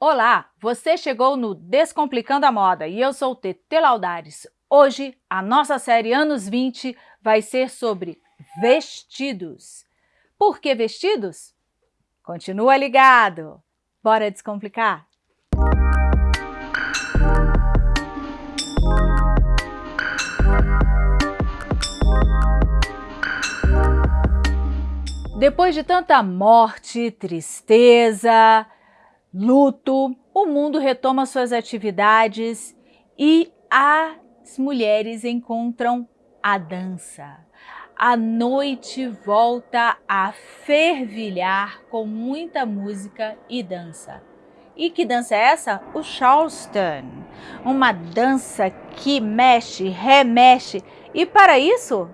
Olá, você chegou no Descomplicando a Moda e eu sou Tete Laudares. Hoje, a nossa série Anos 20 vai ser sobre vestidos. Por que vestidos? Continua ligado! Bora descomplicar? Depois de tanta morte, tristeza, luto, o mundo retoma suas atividades e as mulheres encontram a dança. A noite volta a fervilhar com muita música e dança. E que dança é essa? O Charleston. Uma dança que mexe, remexe. E para isso,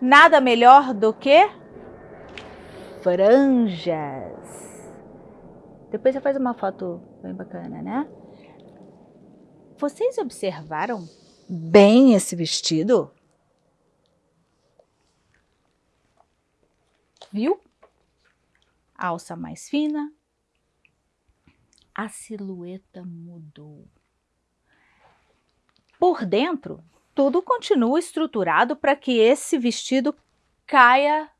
nada melhor do que franjas. Depois você faz uma foto bem bacana, né? Vocês observaram bem esse vestido? Viu? Alça mais fina. A silhueta mudou. Por dentro, tudo continua estruturado para que esse vestido caia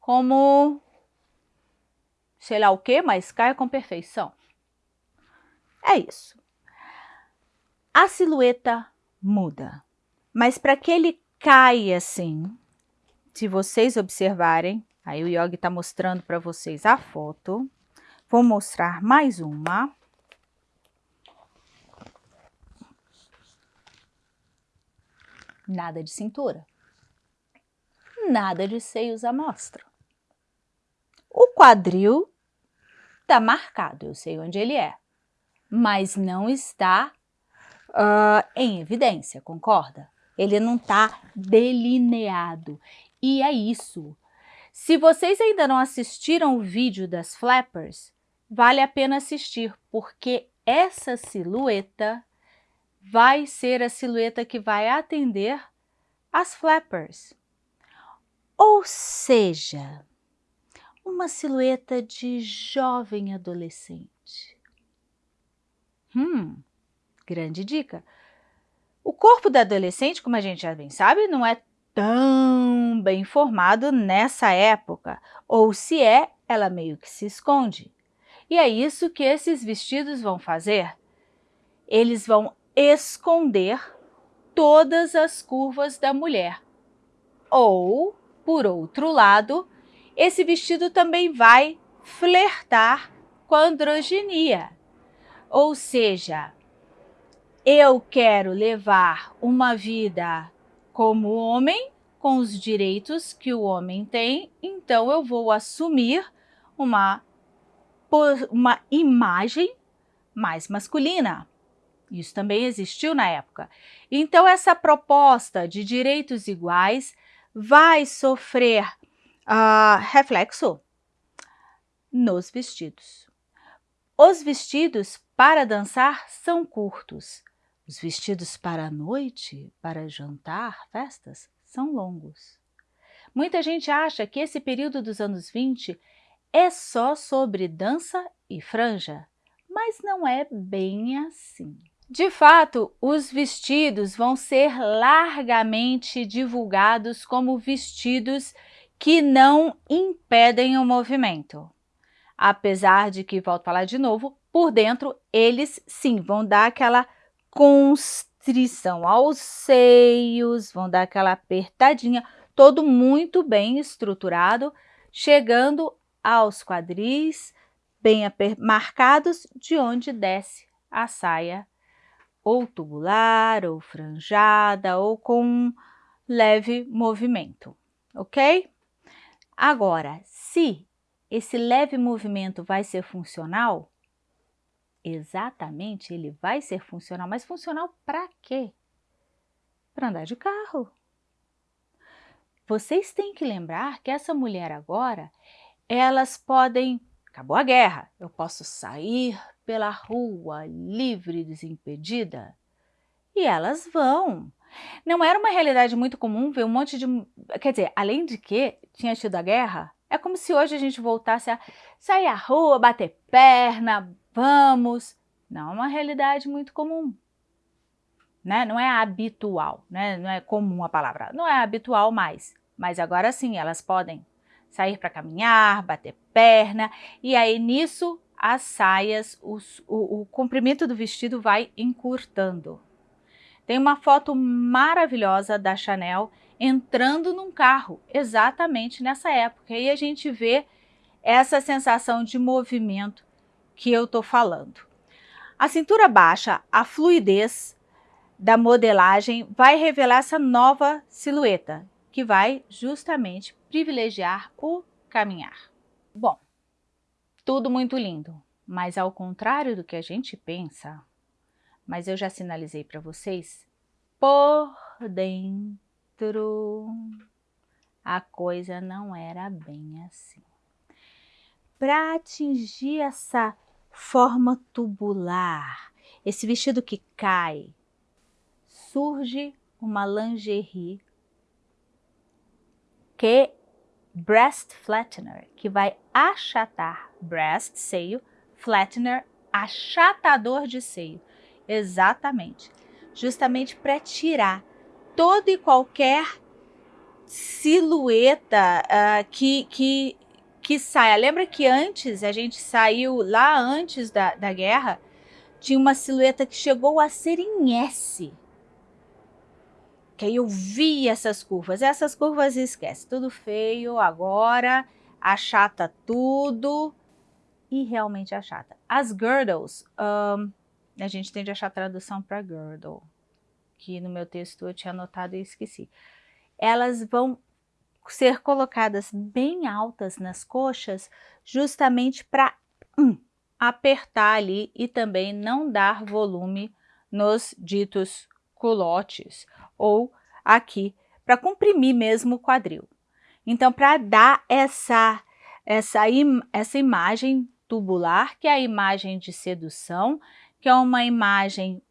como sei lá o que, mas caia com perfeição. É isso. A silhueta muda, mas para que ele caia assim, se vocês observarem, aí o Yogi está mostrando para vocês a foto, vou mostrar mais uma. Nada de cintura, nada de seios à mostra. O quadril está marcado, eu sei onde ele é, mas não está uh, em evidência, concorda? Ele não está delineado. E é isso. Se vocês ainda não assistiram o vídeo das flappers, vale a pena assistir, porque essa silhueta vai ser a silhueta que vai atender as flappers. Ou seja, uma silhueta de jovem adolescente. Hum, grande dica. O corpo da adolescente, como a gente já bem sabe, não é tão bem formado nessa época, ou se é, ela meio que se esconde. E é isso que esses vestidos vão fazer. Eles vão esconder todas as curvas da mulher. Ou, por outro lado, esse vestido também vai flertar com a androginia. Ou seja, eu quero levar uma vida como homem, com os direitos que o homem tem, então eu vou assumir uma, uma imagem mais masculina. Isso também existiu na época. Então, essa proposta de direitos iguais vai sofrer uh, reflexo nos vestidos. Os vestidos para dançar são curtos. Os vestidos para a noite, para jantar, festas, são longos. Muita gente acha que esse período dos anos 20 é só sobre dança e franja, mas não é bem assim. De fato, os vestidos vão ser largamente divulgados como vestidos que não impedem o movimento. Apesar de que, volto a falar de novo, por dentro eles sim vão dar aquela constrição aos seios, vão dar aquela apertadinha, todo muito bem estruturado, chegando aos quadris bem marcados de onde desce a saia ou tubular, ou franjada, ou com um leve movimento, ok? Agora, se esse leve movimento vai ser funcional, exatamente ele vai ser funcional, mas funcional para quê? Para andar de carro. Vocês têm que lembrar que essa mulher agora, elas podem, acabou a guerra, eu posso sair pela rua livre, desimpedida, e elas vão. Não era uma realidade muito comum ver um monte de... Quer dizer, além de que tinha tido a guerra, É como se hoje a gente voltasse a sair à rua, bater perna, vamos. Não é uma realidade muito comum. Né? Não é habitual, né? não é comum a palavra, não é habitual mais. Mas agora sim, elas podem sair para caminhar, bater perna, e aí nisso as saias, os, o, o comprimento do vestido vai encurtando. Tem uma foto maravilhosa da Chanel entrando num carro, exatamente nessa época. E a gente vê essa sensação de movimento que eu estou falando. A cintura baixa, a fluidez da modelagem vai revelar essa nova silhueta, que vai justamente privilegiar o caminhar. Bom, tudo muito lindo, mas ao contrário do que a gente pensa, mas eu já sinalizei para vocês, por dentro a coisa não era bem assim. Para atingir essa forma tubular, esse vestido que cai, surge uma lingerie que breast flattener, que vai achatar breast, seio, flattener, achatador de seio. Exatamente. Justamente para tirar toda e qualquer silhueta uh, que, que, que saia. Lembra que antes, a gente saiu lá antes da, da guerra, tinha uma silhueta que chegou a ser em S. Que aí eu vi essas curvas. Essas curvas esquece, tudo feio, agora achata tudo e realmente achata. As girdles, um, a gente tende a achar a tradução para girdle que no meu texto eu tinha anotado e esqueci. Elas vão ser colocadas bem altas nas coxas, justamente para apertar ali e também não dar volume nos ditos culotes ou aqui, para comprimir mesmo o quadril. Então, para dar essa, essa, im essa imagem tubular, que é a imagem de sedução, que é uma imagem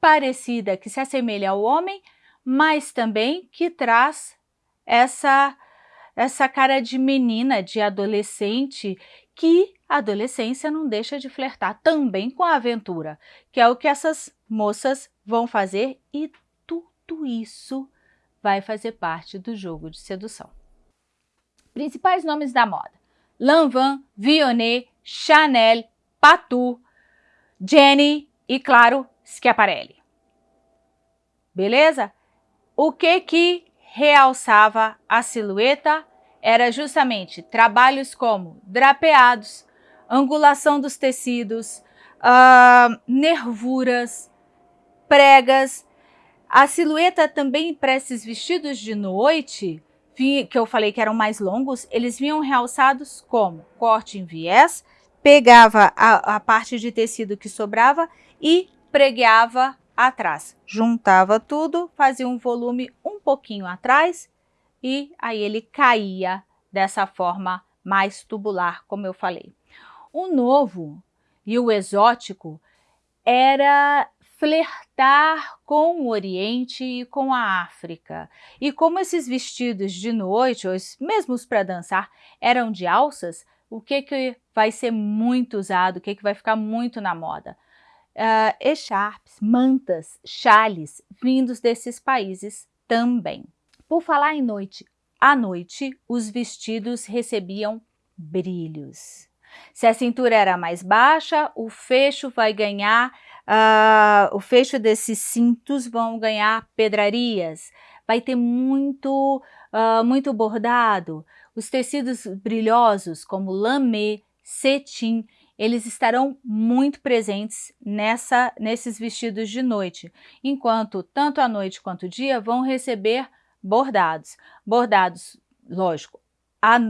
parecida, que se assemelha ao homem, mas também que traz essa, essa cara de menina, de adolescente, que a adolescência não deixa de flertar também com a aventura, que é o que essas moças vão fazer e tudo isso vai fazer parte do jogo de sedução. Principais nomes da moda. Lanvin, Vionnet, Chanel, Patou, Jenny e, claro, Schiaparelli. Beleza? O que que realçava a silhueta era justamente trabalhos como drapeados, angulação dos tecidos, uh, nervuras, pregas. A silhueta também para esses vestidos de noite, que eu falei que eram mais longos, eles vinham realçados como corte em viés, pegava a, a parte de tecido que sobrava e pregueava atrás. Juntava tudo, fazia um volume um pouquinho atrás e aí ele caía dessa forma mais tubular, como eu falei. O novo e o exótico era flertar com o Oriente e com a África. E como esses vestidos de noite, ou mesmo para dançar, eram de alças, o que, que vai ser muito usado, o que, que vai ficar muito na moda? uh, echarpes, mantas, chales vindos desses países também. Por falar em noite, à noite os vestidos recebiam brilhos. Se a cintura era mais baixa, o fecho vai ganhar, uh, o fecho desses cintos vão ganhar pedrarias, vai ter muito, uh, muito bordado. Os tecidos brilhosos, como lamê, cetim, eles estarão muito presentes nessa, nesses vestidos de noite, enquanto tanto a noite quanto o dia vão receber bordados. Bordados, lógico,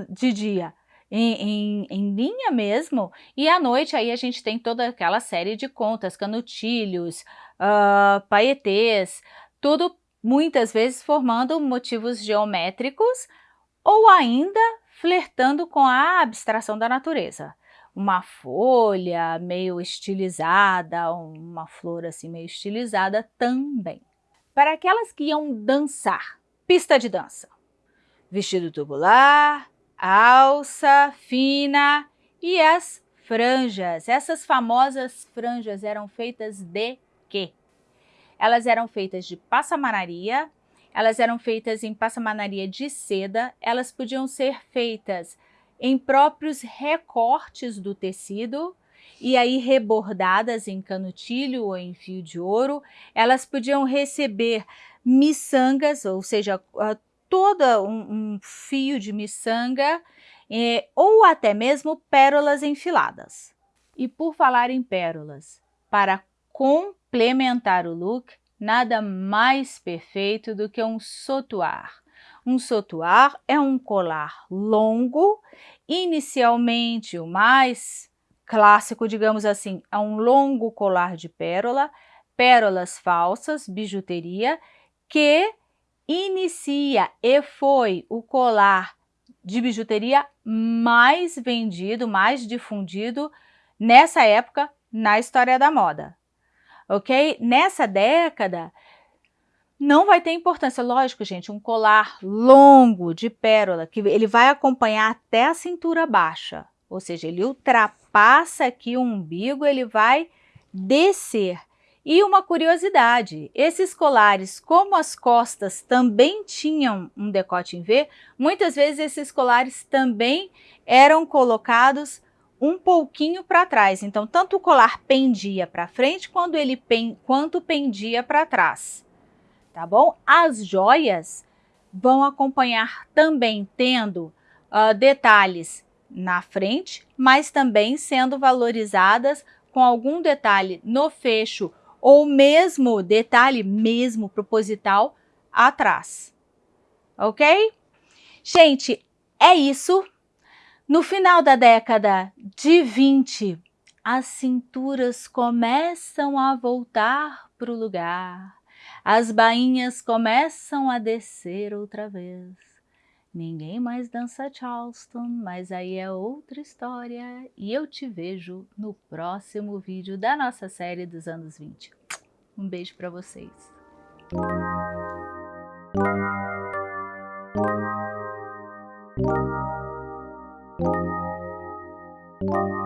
de dia em, em, em, linha mesmo, e à noite aí a gente tem toda aquela série de contas, canutilhos, uh, paetês, tudo muitas vezes formando motivos geométricos ou ainda flertando com a abstração da natureza uma folha meio estilizada, uma flor assim meio estilizada também. Para aquelas que iam dançar, pista de dança, vestido tubular, alça fina e as franjas. Essas famosas franjas eram feitas de quê? Elas eram feitas de passamanaria, elas eram feitas em passamanaria de seda, elas podiam ser feitas em próprios recortes do tecido, e aí rebordadas em canutilho ou em fio de ouro, elas podiam receber miçangas, ou seja, todo um, um fio de miçanga, eh, ou até mesmo pérolas enfiladas. E por falar em pérolas, para complementar o look, nada mais perfeito do que um sotuar. Um sotuar é um colar longo, inicialmente o mais clássico, digamos assim, é um longo colar de pérola, pérolas falsas, bijuteria, que inicia e foi o colar de bijuteria mais vendido, mais difundido nessa época na história da moda, ok? Nessa década, não vai ter importância, lógico, gente, um colar longo de pérola, que ele vai acompanhar até a cintura baixa, ou seja, ele ultrapassa aqui o umbigo, ele vai descer. E uma curiosidade, esses colares, como as costas também tinham um decote em V, muitas vezes esses colares também eram colocados um pouquinho para trás. Então, tanto o colar pendia para frente quando ele pen, quanto pendia para trás. Tá bom? As joias vão acompanhar também tendo uh, detalhes na frente, mas também sendo valorizadas com algum detalhe no fecho ou mesmo detalhe mesmo proposital atrás. Ok? Gente, é isso. No final da década de 20, as cinturas começam a voltar para o lugar. As bainhas começam a descer outra vez. Ninguém mais dança Charleston, mas aí é outra história e eu te vejo no próximo vídeo da nossa série dos anos 20. Um beijo para vocês. Thank you.